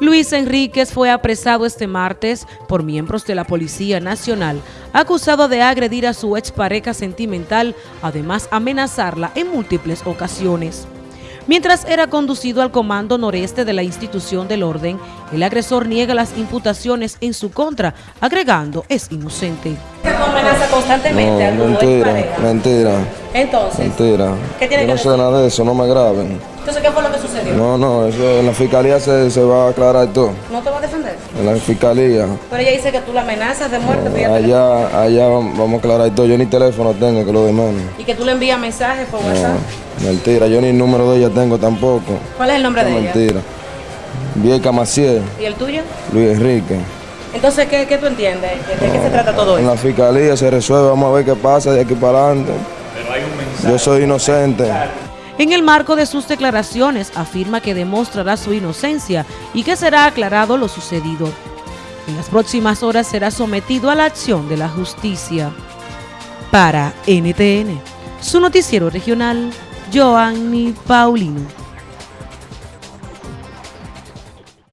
Luis Enríquez fue apresado este martes por miembros de la Policía Nacional, acusado de agredir a su expareja sentimental, además amenazarla en múltiples ocasiones. Mientras era conducido al comando noreste de la institución del orden, el agresor niega las imputaciones en su contra, agregando es inocente. amenaza constantemente no, mentira, mentira. Entonces, mentira. ¿qué tiene Yo no sé nada de eso, no me graben. Entonces, ¿qué fue lo No, no, eso en la fiscalía se, se va a aclarar todo. ¿No te va a defender? En la fiscalía. Pero ella dice que tú la amenazas de muerte. No, allá, allá vamos a aclarar todo. Yo ni teléfono tengo, que lo demande. ¿Y que tú le envías mensajes por WhatsApp? Mentira, yo ni el número de ella tengo tampoco. ¿Cuál es el nombre de ella? Mentira. Vieca Maciel. ¿Y el tuyo? Luis Enrique. Entonces, ¿qué, qué tú entiendes? ¿De qué se trata todo esto? En la fiscalía se resuelve, vamos a ver qué pasa de aquí para adelante. Pero hay un mensaje. Yo soy inocente. En el marco de sus declaraciones afirma que demostrará su inocencia y que será aclarado lo sucedido. En las próximas horas será sometido a la acción de la justicia. Para NTN, su noticiero regional, Joanny Paulino.